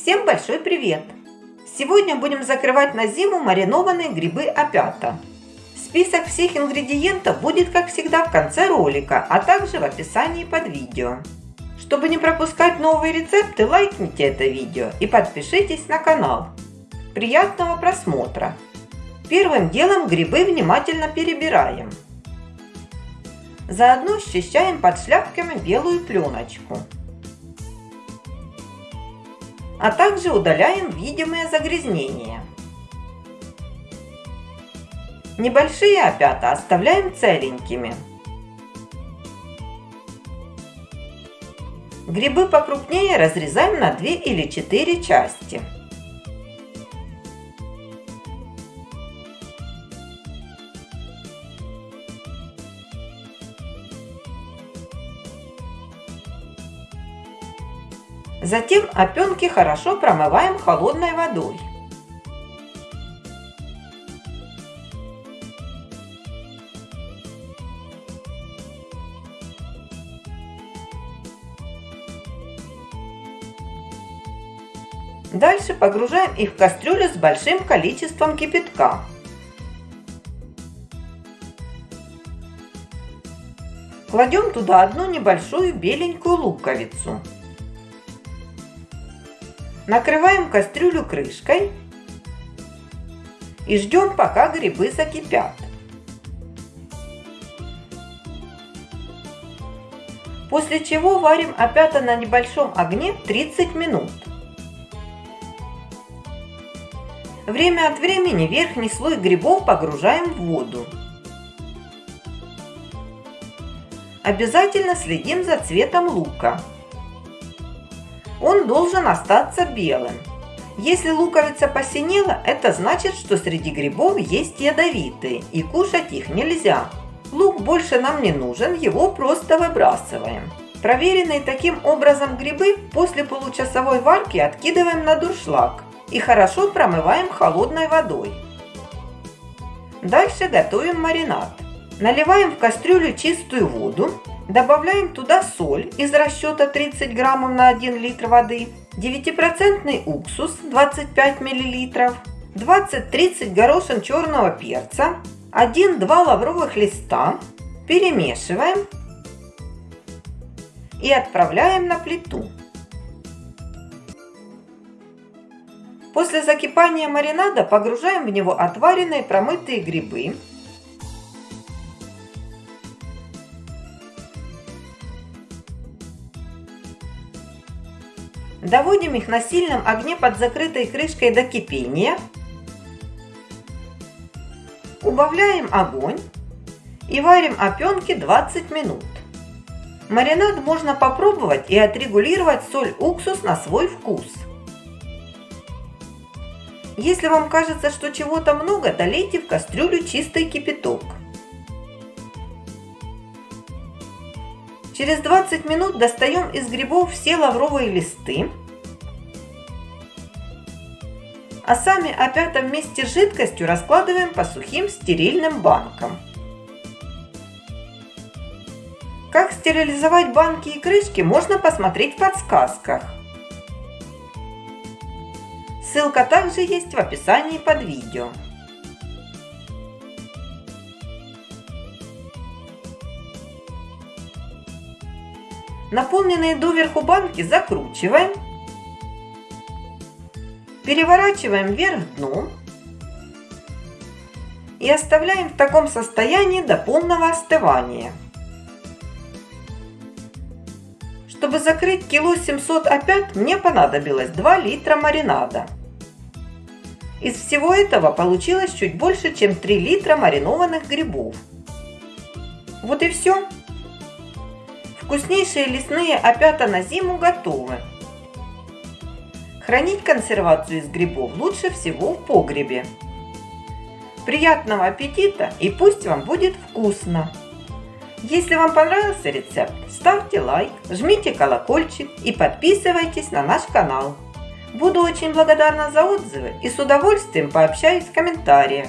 Всем большой привет! Сегодня будем закрывать на зиму маринованные грибы опята. Список всех ингредиентов будет, как всегда, в конце ролика, а также в описании под видео. Чтобы не пропускать новые рецепты, лайкните это видео и подпишитесь на канал. Приятного просмотра! Первым делом грибы внимательно перебираем. Заодно счищаем под шляпками белую пленочку а также удаляем видимые загрязнения. Небольшие опята оставляем целенькими. Грибы покрупнее разрезаем на 2 или 4 части. Затем опенки хорошо промываем холодной водой. Дальше погружаем их в кастрюлю с большим количеством кипятка. Кладем туда одну небольшую беленькую луковицу. Накрываем кастрюлю крышкой и ждем, пока грибы закипят. После чего варим опята на небольшом огне 30 минут. Время от времени верхний слой грибов погружаем в воду. Обязательно следим за цветом лука он должен остаться белым. Если луковица посинела, это значит, что среди грибов есть ядовитые, и кушать их нельзя. Лук больше нам не нужен, его просто выбрасываем. Проверенные таким образом грибы после получасовой варки откидываем на дуршлаг и хорошо промываем холодной водой. Дальше готовим маринад. Наливаем в кастрюлю чистую воду, Добавляем туда соль из расчета 30 граммов на 1 литр воды, 9% уксус 25 миллилитров, 20-30 горошин черного перца, 1-2 лавровых листа, перемешиваем и отправляем на плиту. После закипания маринада погружаем в него отваренные промытые грибы, Доводим их на сильном огне под закрытой крышкой до кипения. Убавляем огонь и варим опенки 20 минут. Маринад можно попробовать и отрегулировать соль-уксус на свой вкус. Если вам кажется, что чего-то много, долейте в кастрюлю чистый кипяток. Через 20 минут достаем из грибов все лавровые листы. А сами опята вместе с жидкостью раскладываем по сухим стерильным банкам. Как стерилизовать банки и крышки можно посмотреть в подсказках. Ссылка также есть в описании под видео. Наполненные доверху банки закручиваем, переворачиваем вверх дном и оставляем в таком состоянии до полного остывания. Чтобы закрыть кило 700 опят, мне понадобилось 2 литра маринада. Из всего этого получилось чуть больше, чем 3 литра маринованных грибов. Вот и все. Вкуснейшие лесные опята на зиму готовы. Хранить консервацию из грибов лучше всего в погребе. Приятного аппетита и пусть вам будет вкусно! Если вам понравился рецепт, ставьте лайк, жмите колокольчик и подписывайтесь на наш канал. Буду очень благодарна за отзывы и с удовольствием пообщаюсь в комментариях.